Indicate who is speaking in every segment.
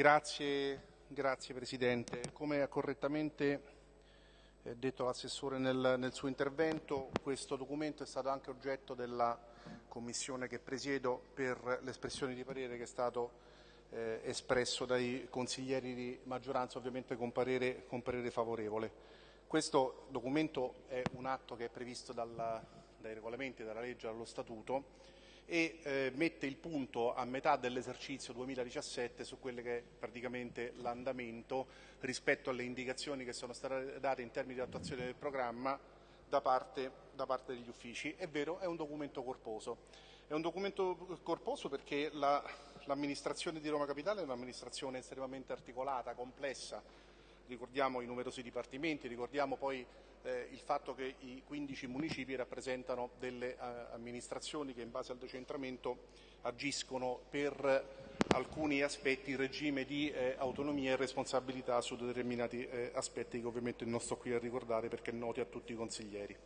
Speaker 1: Grazie, grazie Presidente. Come ha correttamente eh, detto l'assessore nel, nel, suo intervento, questo documento è stato anche oggetto della commissione che presiedo per l'espressione di parere che è stato eh, espresso dai consiglieri di maggioranza, ovviamente con parere, con parere, favorevole. Questo documento è un atto che è previsto dalla, dai regolamenti, dalla legge, dallo statuto e eh, mette il punto a metà dell'esercizio 2017 su quello che è praticamente l'andamento rispetto alle indicazioni che sono state date in termini di attuazione del programma da parte, da parte degli uffici. È vero, è un documento corposo. È un documento corposo perché la, l'amministrazione di Roma Capitale è un'amministrazione estremamente articolata, complessa, ricordiamo i numerosi dipartimenti, ricordiamo poi eh, il fatto che i 15 municipi rappresentano delle eh, amministrazioni che in base al decentramento agiscono per alcuni aspetti in regime di eh, autonomia e responsabilità su determinati eh, aspetti che ovviamente non sto qui a ricordare perché noti a tutti i consiglieri.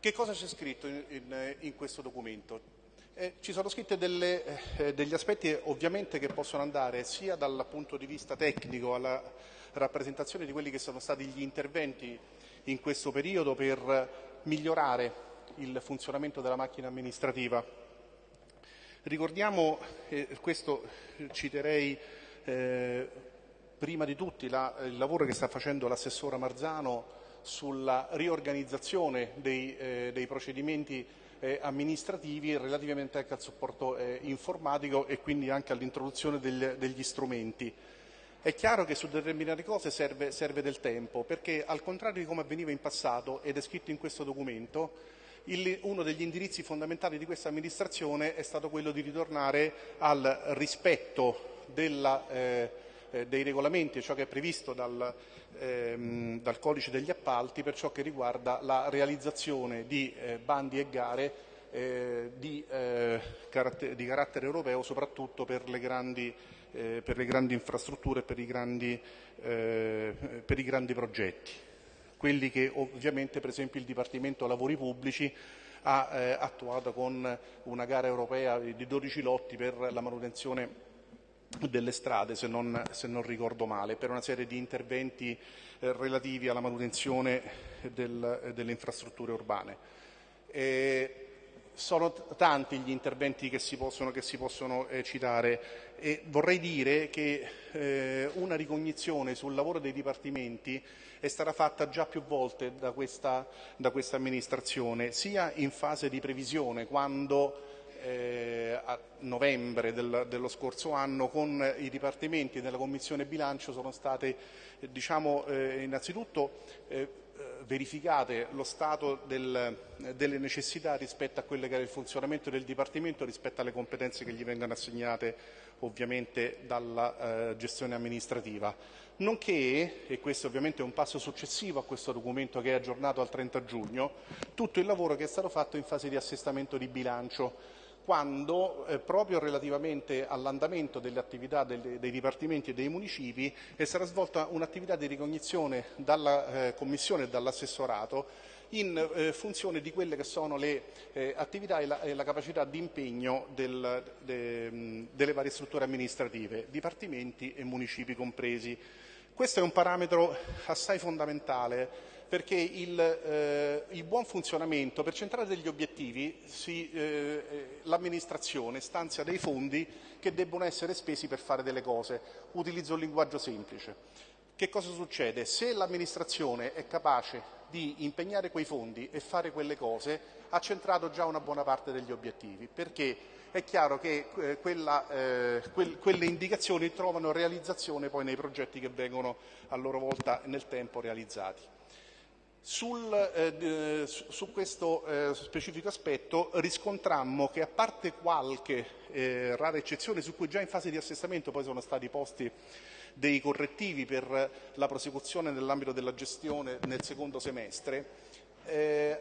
Speaker 1: Che cosa c'è scritto in, in, in questo documento? Eh, ci sono scritti eh, degli aspetti ovviamente che possono andare sia dal punto di vista tecnico alla rappresentazione di quelli che sono stati gli interventi in questo periodo per migliorare il funzionamento della macchina amministrativa. Ricordiamo, eh, questo citerei eh, prima di tutti la, il lavoro che sta facendo l'assessora Marzano sulla riorganizzazione dei, eh, dei procedimenti eh, amministrativi relativamente anche al supporto eh, informatico e quindi anche all'introduzione degli strumenti. È chiaro che su determinate cose serve, serve, del tempo, perché al contrario di come avveniva in passato, ed è scritto in questo documento, il, uno degli indirizzi fondamentali di questa amministrazione è stato quello di ritornare al rispetto della, eh, eh, dei regolamenti, ciò che è previsto dal, ehm, dal, codice degli appalti per ciò che riguarda la realizzazione di eh, bandi e gare eh, di, eh, caratter- di, carattere europeo, soprattutto per le grandi eh, per le grandi infrastrutture e per i grandi, eh, per i grandi progetti, quelli che ovviamente per esempio il Dipartimento Lavori Pubblici ha eh, attuato con una gara europea di 12 lotti per la manutenzione delle strade, se non, se non ricordo male, per una serie di interventi eh, relativi alla manutenzione del, delle infrastrutture urbane. E sono tanti gli interventi che si possono, che si possono eh, citare e vorrei dire che eh, una ricognizione sul lavoro dei dipartimenti è stata fatta già più volte da questa, da questa amministrazione, sia in fase di previsione, quando eh, novembre del, dello scorso anno con i dipartimenti della Commissione bilancio sono state eh, diciamo, eh, innanzitutto eh, verificate lo stato del, delle necessità rispetto a quello che era il funzionamento del Dipartimento, rispetto alle competenze che gli vengono assegnate ovviamente dalla eh, gestione amministrativa. Nonché, e questo ovviamente è un passo successivo a questo documento che è aggiornato al 30 giugno, tutto il lavoro che è stato fatto in fase di assestamento di bilancio quando eh, proprio relativamente all'andamento delle attività delle, dei dipartimenti e dei municipi è stata svolta un'attività di ricognizione dalla eh, Commissione e dall'assessorato in eh, funzione di quelle che sono le eh, attività e la, e la, capacità di impegno del, de, delle varie strutture amministrative, dipartimenti e municipi compresi. Questo è un parametro assai fondamentale perché il, eh, il, buon funzionamento, per centrare degli obiettivi, eh, eh, l'amministrazione stanzia dei fondi che debbono essere spesi per fare delle cose. Utilizzo un linguaggio semplice. Che cosa succede? Se l'amministrazione è capace di impegnare quei fondi e fare quelle cose, ha centrato già una buona parte degli obiettivi, perché è chiaro che eh, quella, eh, que- quelle indicazioni trovano realizzazione poi nei progetti che vengono a loro volta nel tempo realizzati. Sul, eh, su questo eh, specifico aspetto riscontrammo che a parte qualche eh, rara eccezione su cui già in fase di assestamento poi sono stati posti dei correttivi per la prosecuzione nell'ambito della gestione nel secondo semestre, eh,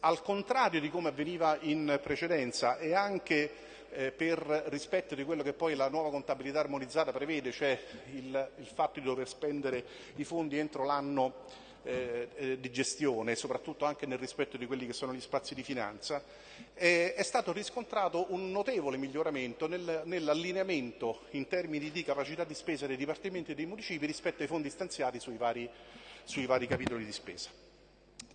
Speaker 1: al contrario di come avveniva in precedenza e anche eh, per rispetto di quello che poi la nuova contabilità armonizzata prevede, cioè il, il fatto di dover spendere i fondi entro l'anno eh, eh, di gestione, soprattutto anche nel rispetto di quelli che sono gli spazi di finanza, è stato riscontrato un notevole miglioramento nel, nell'allineamento in termini di capacità di spesa dei dipartimenti e dei municipi rispetto ai fondi stanziati sui vari, sui vari capitoli di spesa.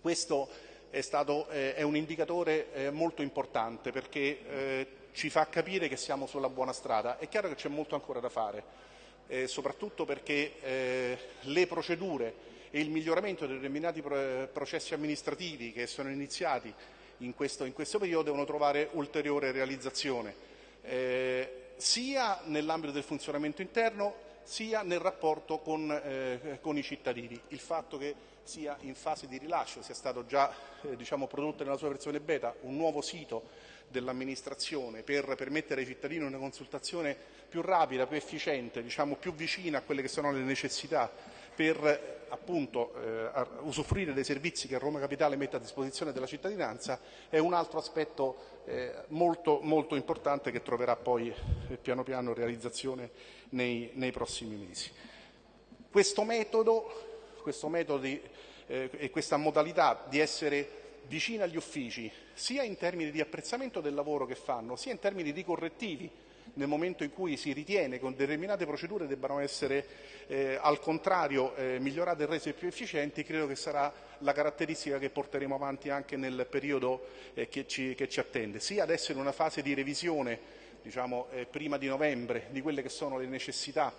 Speaker 1: Questo è, stato, eh, è un indicatore eh, molto importante perché eh, ci fa capire che siamo sulla buona strada. È chiaro che c'è molto ancora da fare, eh, soprattutto perché eh, le procedure e il miglioramento di determinati processi amministrativi che sono iniziati in questo, in questo periodo devono trovare ulteriore realizzazione, eh, sia nell'ambito del funzionamento interno sia nel rapporto con, eh, con, i cittadini. Il fatto che sia in fase di rilascio, sia stato già eh, diciamo, prodotto nella sua versione beta un nuovo sito dell'amministrazione per permettere ai cittadini una consultazione più rapida, più efficiente, diciamo, più vicina a quelle che sono le necessità per appunto eh, usufruire dei servizi che Roma Capitale mette a disposizione della cittadinanza è un altro aspetto eh, molto, molto, importante che troverà poi eh, piano piano realizzazione nei, nei prossimi mesi. Questo metodo, questo metodo di, eh, e questa modalità di essere vicini agli uffici, sia in termini di apprezzamento del lavoro che fanno, sia in termini di correttivi nel momento in cui si ritiene che determinate procedure debbano essere eh, al contrario eh, migliorate e rese più efficienti, credo che sarà la caratteristica che porteremo avanti anche nel periodo eh, che, ci, che, ci, attende, sia adesso in una fase di revisione diciamo, eh, prima di novembre di quelle che sono le necessità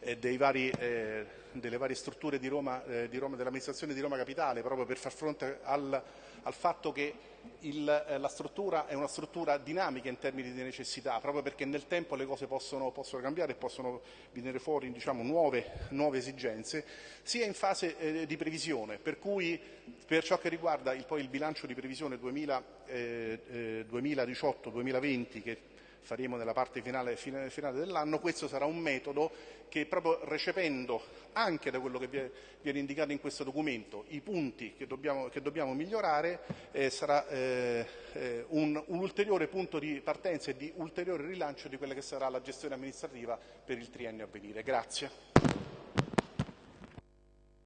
Speaker 1: eh, vari, eh, delle varie strutture di Roma, eh, di Roma, dell'amministrazione di Roma Capitale, proprio per far fronte al, al fatto che il, eh, la struttura è una struttura dinamica in termini di necessità, proprio perché nel tempo le cose possono, possono cambiare e possono venire fuori diciamo, nuove, nuove, esigenze, sia in fase eh, di previsione, per cui per ciò che riguarda il, poi il bilancio di previsione 2018-2020 che faremo nella parte finale, finale, dell'anno, questo sarà un metodo che proprio recependo anche da quello che viene indicato in questo documento i punti che dobbiamo, che dobbiamo migliorare eh, sarà eh, eh, un, un, ulteriore punto di partenza e di ulteriore rilancio di quella che sarà la gestione amministrativa per il triennio a venire. Grazie.